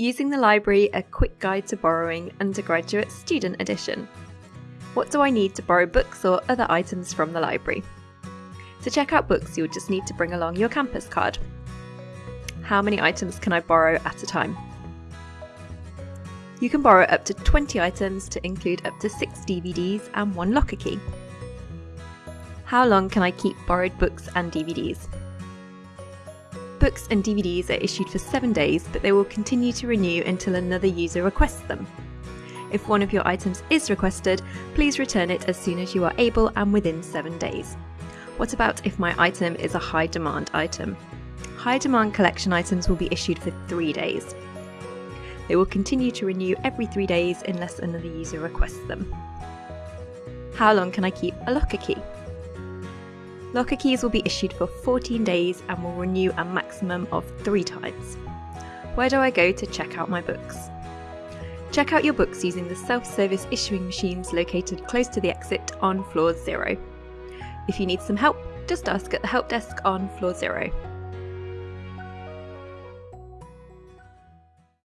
Using the Library A Quick Guide to Borrowing Undergraduate Student Edition. What do I need to borrow books or other items from the library? To check out books, you'll just need to bring along your campus card. How many items can I borrow at a time? You can borrow up to 20 items to include up to 6 DVDs and one locker key. How long can I keep borrowed books and DVDs? Books and DVDs are issued for 7 days, but they will continue to renew until another user requests them. If one of your items is requested, please return it as soon as you are able and within 7 days. What about if my item is a high demand item? High demand collection items will be issued for 3 days. They will continue to renew every 3 days unless another user requests them. How long can I keep a locker key? Locker keys will be issued for 14 days and will renew a maximum of three times. Where do I go to check out my books? Check out your books using the self-service issuing machines located close to the exit on floor zero. If you need some help, just ask at the help desk on floor zero.